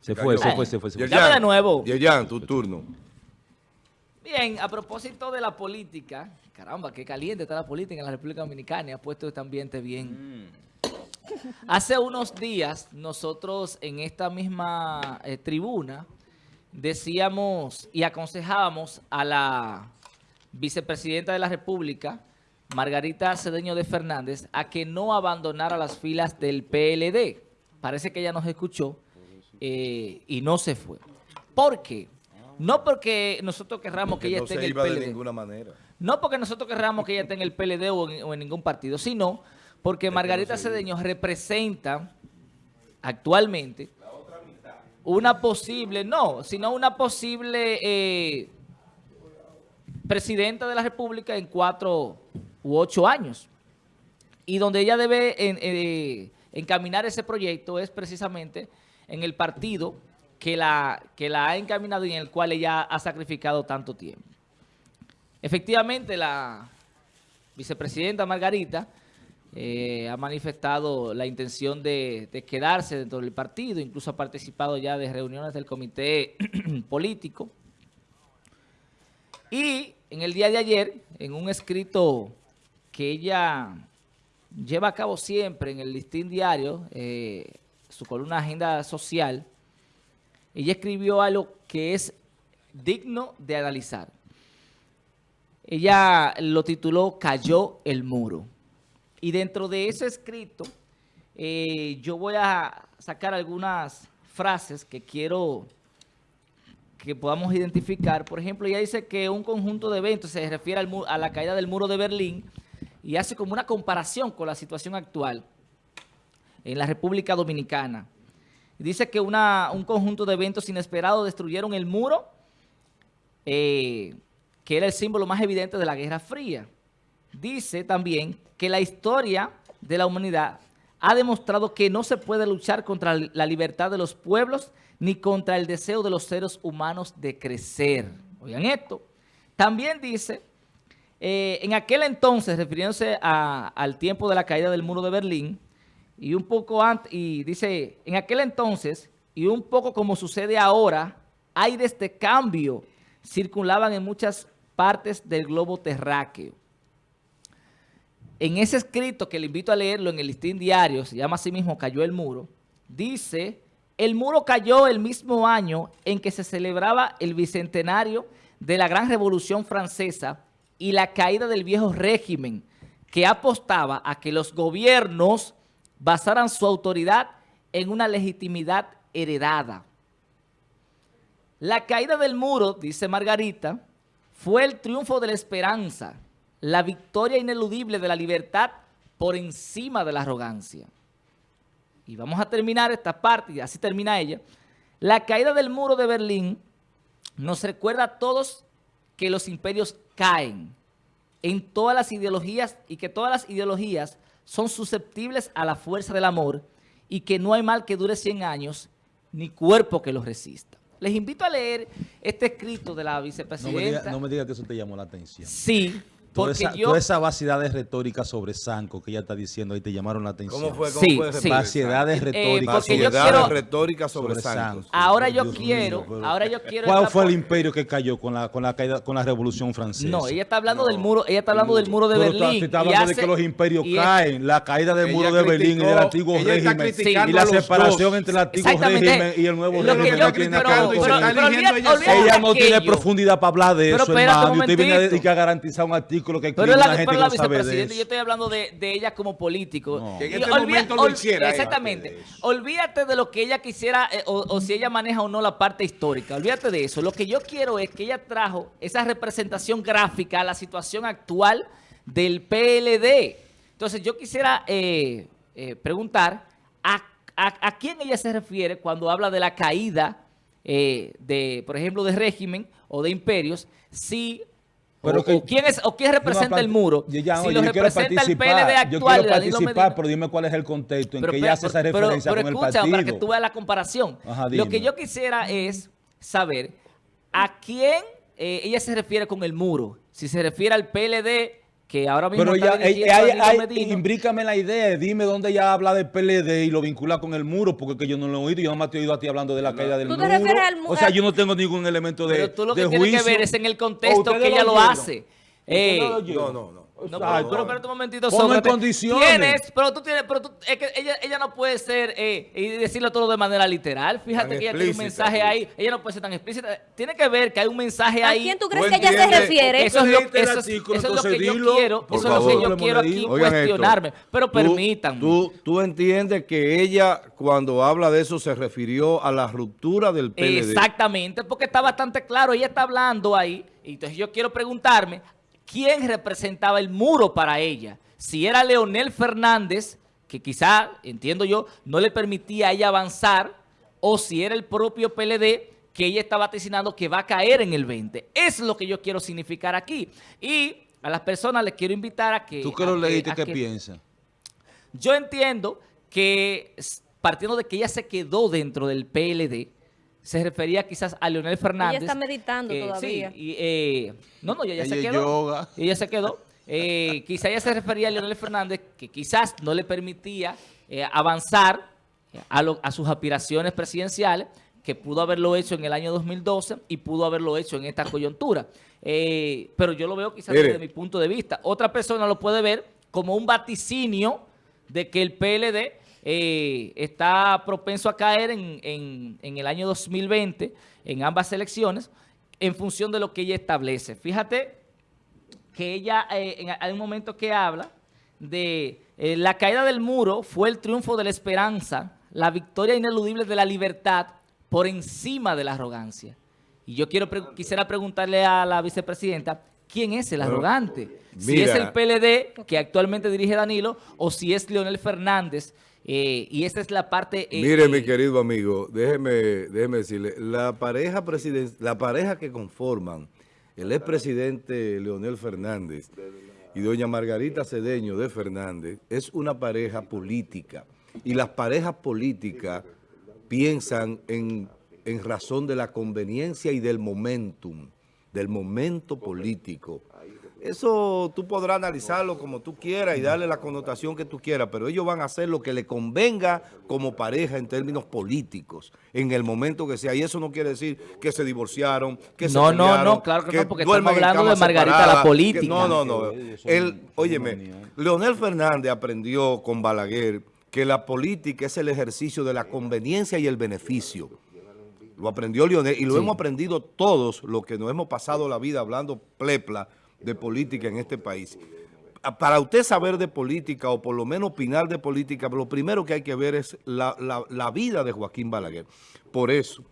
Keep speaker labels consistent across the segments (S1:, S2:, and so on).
S1: Se fue, se fue, se fue. Se fue.
S2: Llame de nuevo.
S3: Yerjan, tu turno.
S2: Bien, a propósito de la política, caramba, qué caliente está la política en la República Dominicana y ha puesto este ambiente bien. Hace unos días, nosotros en esta misma eh, tribuna decíamos y aconsejábamos a la vicepresidenta de la República, Margarita Cedeño de Fernández, a que no abandonara las filas del PLD. Parece que ella nos escuchó eh, y no se fue. ¿Por qué? No porque nosotros querramos que, ella
S3: no
S2: esté en el
S3: iba
S2: PLD.
S3: de ninguna manera.
S2: No porque nosotros querramos que ella esté en el PLD o en, o en ningún partido, sino porque Margarita Cedeño representa actualmente una posible, no, sino una posible eh, presidenta de la República en cuatro u ocho años. Y donde ella debe en- eh, encaminar ese proyecto es precisamente en el partido que la, que la ha encaminado y en el cual ella ha sacrificado tanto tiempo. Efectivamente, la vicepresidenta Margarita eh, ha manifestado la intención de, quedarse dentro del partido, incluso ha participado ya de reuniones del comité político. Y en el día de ayer, en un escrito que ella lleva a cabo siempre en el listín diario, eh, su columna Agenda Social, ella escribió algo que es digno de analizar. Ella lo tituló Cayó el muro. Y dentro de ese escrito, eh, yo voy a sacar algunas frases que quiero que podamos identificar. Por ejemplo, ella dice que un conjunto de eventos se refiere al a la caída del muro de Berlín y hace como una comparación con la situación actual en la República Dominicana. Dice que un conjunto de eventos inesperados destruyeron el muro, eh, que era el símbolo más evidente de la Guerra Fría. Dice también que la historia de la humanidad ha demostrado que no se puede luchar contra la libertad de los pueblos ni contra el deseo de los seres humanos de crecer. Oigan esto. También dice, eh, en aquel entonces, refiriéndose al tiempo de la caída del muro de Berlín, y un poco antes, y dice, en aquel entonces, y un poco como sucede ahora, aires de cambio circulaban en muchas partes del globo terráqueo. En ese escrito que le invito a leerlo en el listín diario, se llama así mismo Cayó el muro, dice, el muro cayó el mismo año en que se celebraba el bicentenario de la Gran Revolución Francesa y la caída del viejo régimen que apostaba a que los gobiernos basaran su autoridad en una legitimidad heredada. La caída del muro, dice Margarita, fue el triunfo de la esperanza, la victoria ineludible de la libertad por encima de la arrogancia. Y vamos a terminar esta parte, y así termina ella. La caída del muro de Berlín nos recuerda a todos que los imperios caen en todas las ideologías y que todas las ideologías son susceptibles a la fuerza del amor y que no hay mal que dure 100 años ni cuerpo que los resista. Les invito a leer este escrito de la
S1: No me,
S2: vicepresidenta.
S1: diga, no me diga que eso te llamó la atención.
S2: Sí,
S1: Toda esa,
S2: yo...
S1: toda esa vaciedad de retórica sobre Sanco que ella está diciendo ahí te llamaron la atención.
S3: ¿Cómo fue? ¿Cómo
S2: Sí,
S3: fue?
S2: sí.
S1: Vaciedad de retórica
S2: porque yo
S1: sobre
S3: Vaciedad
S2: quiero-
S3: de retórica sobre. Santos.
S2: Ahora yo
S1: Dios
S2: quiero,
S1: mío, pero-
S2: ahora yo quiero...
S1: ¿Cuál fue el imperio que cayó con la, con la caída, con la Revolución Francesa?
S2: No, ella está hablando del muro, ella está hablando del muro de Berlín.
S1: estás
S2: y
S1: hablando de que los imperios
S2: y es-
S1: caen, la caída del
S4: Ella
S1: muro de Berlín y del antiguo
S4: está
S1: régimen y la separación entre el antiguo régimen y el nuevo régimen
S4: está ella
S1: no tiene profundidad para hablar de eso, hermano. Y usted viene a,
S2: momentito.
S1: dedicar a garantizar un artículo que
S2: Pero, la,
S1: gente
S2: pero la
S1: no
S2: vicepresidenta, yo estoy hablando de, de ella como político.
S1: No.
S4: Que en este
S2: olvida-
S4: momento lo hiciera.
S2: Exactamente. Olvídate de lo que ella quisiera, eh, o, o si ella maneja o no la parte histórica. Olvídate de eso. Lo que yo quiero es que ella trajo esa representación gráfica a la situación actual del PLD. Entonces, yo quisiera eh, eh, preguntar a, a- a quién ella se refiere cuando habla de la caída eh, de, por ejemplo, de régimen o de imperios, si
S1: Pero
S2: o,
S1: que-
S2: quién es o quién representa
S1: Yo
S2: el muro,
S1: Yo, ya,
S2: si lo
S1: yo quiero
S2: representa el
S1: participar,
S2: PLD
S1: yo
S2: actual
S1: quiero
S2: de Danilo
S1: participar, pero dime cuál es el contexto en
S2: Pero
S1: que ella hace esa
S2: pero-
S1: referencia
S2: pero
S1: con el partido.
S2: para que tú veas la comparación.
S1: Ajá,
S2: Lo que yo quisiera es saber a quién eh, ella se refiere con el muro. Si se refiere al PLD que ahora mismo
S1: Pero
S2: está
S1: ella, ella,
S2: dirigiendo a
S1: ella-
S2: Danilo
S1: ella-
S2: Medina.
S1: imbrícame la idea, dime dónde ella habla de PLD y lo vincula con el muro, porque que yo no lo he oído, yo no te he oído a ti hablando de la caída del
S4: ¿Tú te
S1: muro.
S4: refieres al mu-
S1: o sea, yo no tengo ningún elemento de,
S2: Pero tú lo que tienes que ver es en el
S1: ¿O
S2: contexto que ella lo hace.
S1: ¿Ustedes
S2: Eh?
S3: No, no, no.
S2: No, pero, espérate un momentito,
S1: Ponlo en
S2: Sócrates.
S1: condiciones.
S2: Tienes, pero tú tienes, pero tú, es que ella, ella no puede ser, eh, y decirlo todo de manera literal. Fíjate
S3: Tan
S2: que ella tiene un mensaje
S3: sí.
S2: ahí. Ella no puede ser tan explícita. Tiene que ver que hay un mensaje
S4: ¿A
S2: ahí.
S4: quién tú crees que ella se refiere?
S2: Eso es lo,
S1: Leíste el
S2: eso es-
S1: artículo,
S2: eso es lo que yo
S1: dilo,
S2: quiero, eso es lo que yo quiero aquí
S1: Oigan
S3: Oigan esto.
S2: cuestionarme. Pero permítanme.
S3: Tú, tú entiendes que ella, cuando habla de eso, se refirió a la ruptura del PLD.
S2: Exactamente, porque está bastante claro. Ella está hablando ahí. Y entonces yo quiero preguntarme, ¿quién representaba el muro para ella? Si era Leonel Fernández, que quizá, entiendo yo, no le permitía a ella avanzar, o si era el propio PLD que ella está vaticinando que va a caer en el 20. Eso es lo que yo quiero significar aquí. Y a las personas les quiero invitar a que...
S1: Tú que
S2: a
S1: lo leíste, ¿qué piensas?
S2: yo entiendo que partiendo de que ella se quedó dentro del PLD, se refería quizás a Leonel Fernández.
S4: está meditando todavía.
S2: Sí, y, eh, no, no, ella, ya
S1: Ella
S2: se quedó.
S1: yoga.
S2: Ella se quedó. Eh, quizá ella se refería a Leonel Fernández, que quizás no le permitía eh, avanzar a, lo- a sus aspiraciones presidenciales, que pudo haberlo hecho en el año 2012 y pudo haberlo hecho en esta coyuntura. Eh, pero yo lo veo quizás
S3: Mire.
S2: desde mi punto de vista. Otra persona lo puede ver como un vaticinio de que el PLD eh, está propenso a caer en, en- el año 2020, en ambas elecciones, en función de lo que ella establece. Fíjate que ella, eh, en, hay un momento que habla de eh, la caída del muro fue el triunfo de la esperanza, la victoria ineludible de la libertad por encima de la arrogancia. Y yo quiero quisiera preguntarle a la vicepresidenta, ¿quién es el
S3: Bueno,
S2: arrogante? Si es el PLD que actualmente dirige Danilo o si es Leonel Fernández. eh, y esa es la parte... eh,
S3: Mire,
S2: eh,
S3: mi querido amigo, déjeme, déjeme decirle, la pareja, presiden- la pareja que conforman el expresidente Leonel Fernández y doña Margarita Cedeño de Fernández es una pareja política. Y las parejas políticas piensan en, en razón de la conveniencia y del momentum, del momento político. Eso tú podrás analizarlo como tú quieras y darle la connotación que tú quieras, pero ellos van a hacer lo que le convenga como pareja en términos políticos, en el momento que sea. Y eso no quiere decir que se divorciaron, que se
S2: No, no, no, claro que no, porque estamos hablando de Margarita, la política.
S3: que- no, no, no. Él, óyeme,
S1: manías.
S3: Leonel Fernández aprendió con Balaguer que la política es el ejercicio de la conveniencia y el beneficio. Lo aprendió Leonel y lo
S2: Sí.
S3: hemos aprendido todos los que nos hemos pasado la vida hablando plepla de política en este país. A- Para usted saber de política o por lo menos opinar de política, lo primero que hay que ver es la, la- la vida de Joaquín Balaguer. Por eso,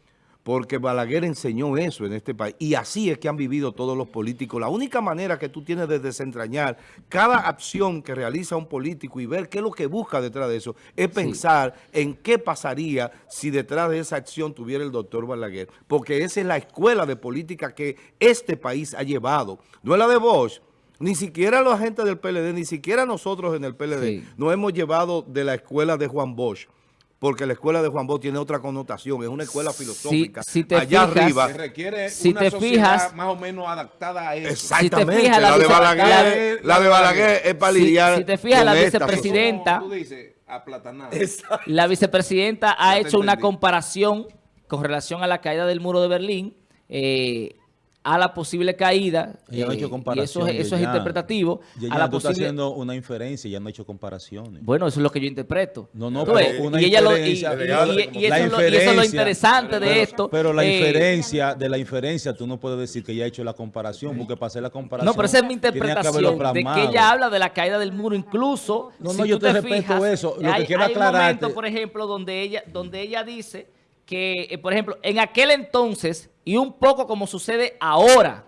S3: porque Balaguer enseñó eso en este país y así es que han vivido todos los políticos. La única manera que tú tienes de desentrañar cada acción que realiza un político y ver qué es lo que busca detrás de eso, es pensar en qué pasaría si detrás de esa acción tuviera el doctor Balaguer. Porque esa es la escuela de política que este país ha llevado. No es la de Bosch, ni siquiera los agentes del PLD, ni siquiera nosotros en el PLD,
S2: Sí.
S3: nos hemos llevado de la escuela de Juan Bosch. Porque la escuela de Juan Bosch tiene otra connotación, es una escuela filosófica.
S2: si te
S3: Allá
S2: fijas-
S3: arriba,
S1: Se requiere
S2: Si
S1: una
S2: te
S1: sociedad
S2: fijas-
S1: más o menos adaptada a eso.
S3: Exactamente,
S2: fijas, la
S3: la, de
S2: vice-
S3: Balaguer, la, de Balaguer es para
S2: Si-
S3: lidiar
S2: si te fijas, la vicepresidenta-
S1: Como Tú dices, aplatanada.
S3: sociedad.
S2: La vicepresidenta ha
S1: te
S2: hecho una comparación con relación a la caída del muro de Berlín, eh, a la posible caída,
S1: Ella no ha
S2: eh,
S1: hecho
S2: y eso, es- interpretativo,
S1: Yeyan,
S2: a la
S1: tú estás
S2: posible...
S1: haciendo una inferencia, ya no ha hecho comparaciones.
S2: Bueno, eso es lo que yo interpreto.
S1: No, no, pero una
S2: y, ella lo- y- eso, es lo, y eso es lo
S1: inferencia-
S2: interesante de esto.
S1: Pero la
S2: eh,
S1: inferencia, de la inferencia, tú no puedes decir que ya ha hecho la comparación, porque para hacer la comparación.
S2: No, pero esa es mi
S1: que
S2: interpretación de que ella habla de la caída del muro, incluso.
S1: No,
S2: si
S1: no, yo
S2: tú
S1: te respeto eso. Lo que
S2: hay,
S1: quiero
S2: hay un momento, por ejemplo, donde ella, donde ella dice que, eh, por ejemplo, en aquel entonces, y un poco como sucede ahora,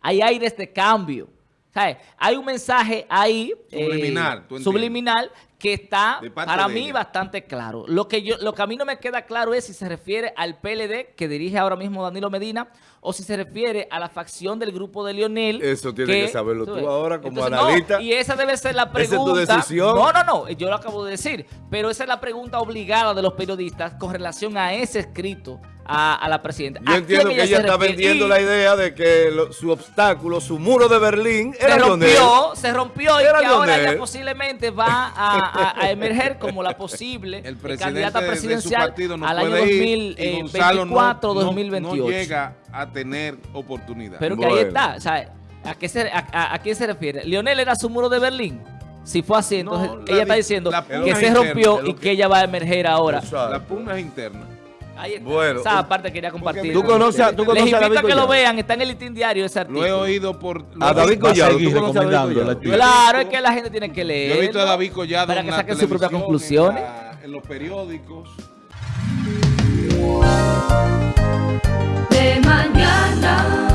S2: hay aires de cambio. ¿Sabes? Hay un mensaje ahí eh,
S1: Subliminal, entiendes.
S2: subliminal que está para mí
S1: ella.
S2: bastante claro. Lo que yo, lo que a mí no me queda claro es si se refiere al PLD que dirige ahora mismo Danilo Medina o si se refiere a la facción del grupo de Lionel.
S3: Eso tienes que saberlo tú ahora como analista.
S2: y esa debe ser la
S3: Esa es tu
S2: pregunta.
S3: decisión.
S2: No, no, no, yo lo acabo de decir. Pero esa es la pregunta obligada de los periodistas con relación a ese escrito a, a la presidenta.
S3: Yo
S2: ¿A
S3: entiendo que ella
S2: se
S3: está
S2: refiere?
S3: vendiendo
S2: Y
S3: la idea de que lo- su obstáculo, su muro de Berlín
S2: se
S3: era Leonel.
S2: rompió, se rompió y que ahora ella posiblemente va a, a- a emerger como la posible
S4: El
S2: eh, candidata
S4: de- de,
S2: presidencial
S4: partido no
S2: al año
S4: puede ir y Gonzalo no-
S2: 2024
S4: no,
S2: 2028.
S4: no llega a tener oportunidad.
S2: Pero que
S3: Bueno.
S2: ahí está, o sea, ¿a, qué se, a, a- a quién se refiere? ¿Leonel era su muro de Berlín? Si fue así, entonces
S4: la
S2: ella está
S4: di-
S2: diciendo que se rompió y
S3: que-
S2: que ella va a emerger ahora.
S4: La pugna es interna.
S2: Ahí está.
S3: Bueno,
S2: Esa parte quería compartir.
S3: ¿Tú conoces, a- tú
S2: Les
S3: conoces
S2: invito
S3: David
S2: a que lo vean, está en el Listín Diario ese artículo.
S4: Lo he oído por...
S3: A David Collado. ¿Tú conoces a David
S1: recomendando
S3: Collado?
S2: Claro, es que la gente tiene que
S4: Yo
S2: leer.
S4: he visto a David Collado
S2: para que saquen sus propias conclusiones.
S4: En, la- en los periódicos.
S5: de mañana.